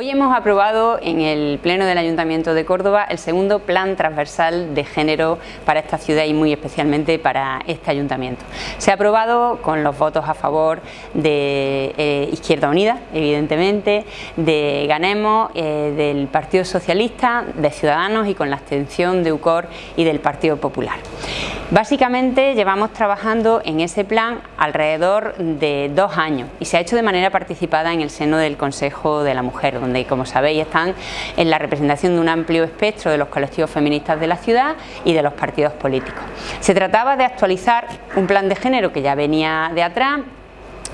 Hoy hemos aprobado en el Pleno del Ayuntamiento de Córdoba el segundo Plan Transversal de Género para esta ciudad y muy especialmente para este Ayuntamiento. Se ha aprobado con los votos a favor de eh, Izquierda Unida, evidentemente, de Ganemos, eh, del Partido Socialista, de Ciudadanos y con la abstención de UCOR y del Partido Popular. Básicamente llevamos trabajando en ese plan alrededor de dos años y se ha hecho de manera participada en el seno del Consejo de la Mujer, donde como sabéis están en la representación de un amplio espectro de los colectivos feministas de la ciudad y de los partidos políticos. Se trataba de actualizar un plan de género que ya venía de atrás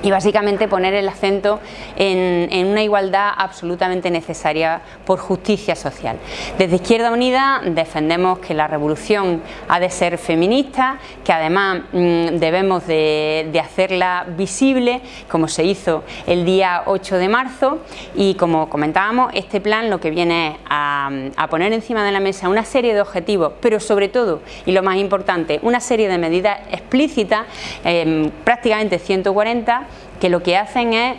y básicamente poner el acento en, una igualdad absolutamente necesaria por justicia social. Desde Izquierda Unida defendemos que la revolución ha de ser feminista, que además mm, debemos de, hacerla visible, como se hizo el día 8 de marzo y como comentábamos, este plan lo que viene es a, poner encima de la mesa una serie de objetivos, pero sobre todo, y lo más importante, una serie de medidas explícitas, em, prácticamente 140, que lo que hacen es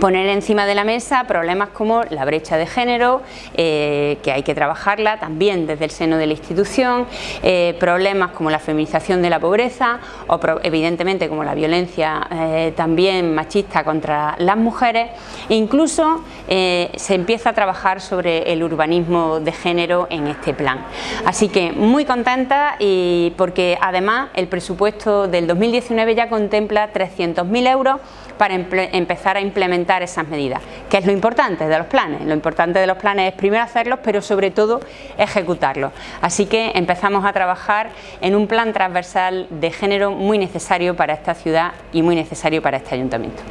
poner encima de la mesa problemas como la brecha de género, eh, que hay que trabajarla también desde el seno de la institución, eh, problemas como la feminización de la pobreza o evidentemente como la violencia eh, también machista contra las mujeres e incluso se empieza a trabajar sobre el urbanismo de género en este plan. Así que muy contenta y porque además el presupuesto del 2019 ya contempla 300.000 euros para empezar a esas medidas, que es lo importante de los planes. Lo importante de los planes es primero hacerlos, pero sobre todo ejecutarlos. Así que empezamos a trabajar en un plan transversal de género muy necesario para esta ciudad y muy necesario para este ayuntamiento.